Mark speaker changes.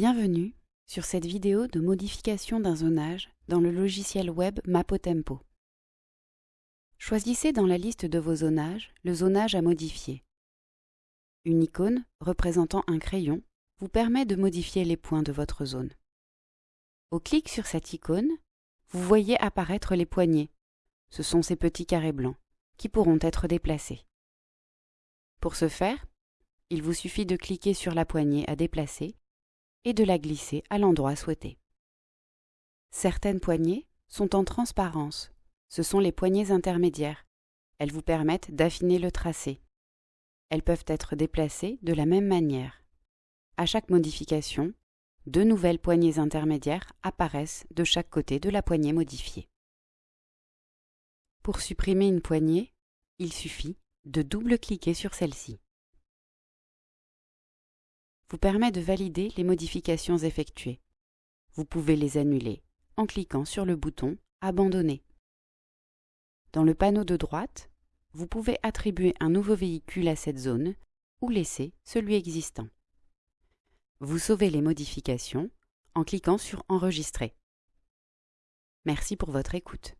Speaker 1: Bienvenue sur cette vidéo de modification d'un zonage dans le logiciel web Mapotempo. Choisissez dans la liste de vos zonages le zonage à modifier. Une icône représentant un crayon vous permet de modifier les points de votre zone. Au clic sur cette icône, vous voyez apparaître les poignées. Ce sont ces petits carrés blancs qui pourront être déplacés. Pour ce faire, il vous suffit de cliquer sur la poignée à déplacer et de la glisser à l'endroit souhaité. Certaines poignées sont en transparence. Ce sont les poignées intermédiaires. Elles vous permettent d'affiner le tracé. Elles peuvent être déplacées de la même manière. À chaque modification, deux nouvelles poignées intermédiaires apparaissent de chaque côté de la poignée modifiée. Pour supprimer une poignée, il suffit de double-cliquer sur celle-ci. Vous permet de valider les modifications effectuées. Vous pouvez les annuler en cliquant sur le bouton Abandonner. Dans le panneau de droite, vous pouvez attribuer un nouveau véhicule à cette zone ou laisser celui existant. Vous sauvez les modifications en cliquant sur Enregistrer. Merci pour votre écoute.